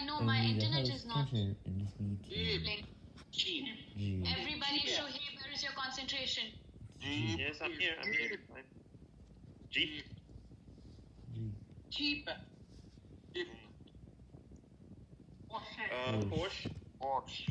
I know my internet is not can hear Everybody show here, where is your concentration? Jeep. Yes, I'm here. I'm here. Fine. Jeep. Gee. Jeep. Jeep. Uh, Porsche. Porsche.